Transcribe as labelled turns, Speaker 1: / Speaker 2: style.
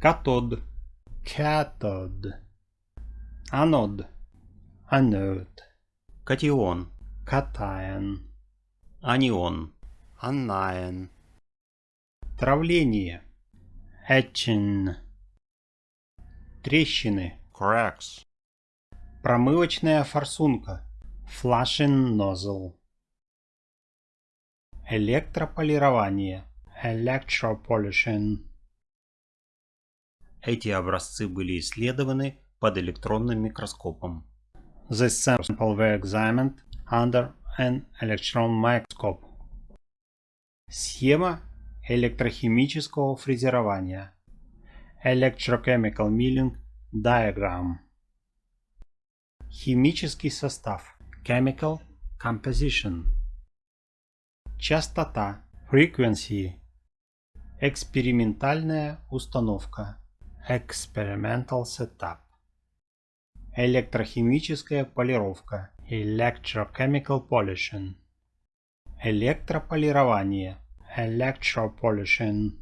Speaker 1: катод, cathode, анод, anode,
Speaker 2: катион,
Speaker 1: cation,
Speaker 2: анион,
Speaker 3: anion,
Speaker 1: травление, etching, трещины,
Speaker 3: cracks,
Speaker 1: промывочная форсунка, flushing nozzle, электрополирование, electropolishing,
Speaker 2: Эти образцы были исследованы под электронным микроскопом.
Speaker 1: The sample were examined under an electron microscope. Схема электрохимического фрезерования. Electrochemical milling diagram. Химический состав. Chemical composition. Частота. Frequency. Экспериментальная установка. Experimental setup. Электрохимическая полировка. Electrochemical polishing. Электрополирование. Electropolishing.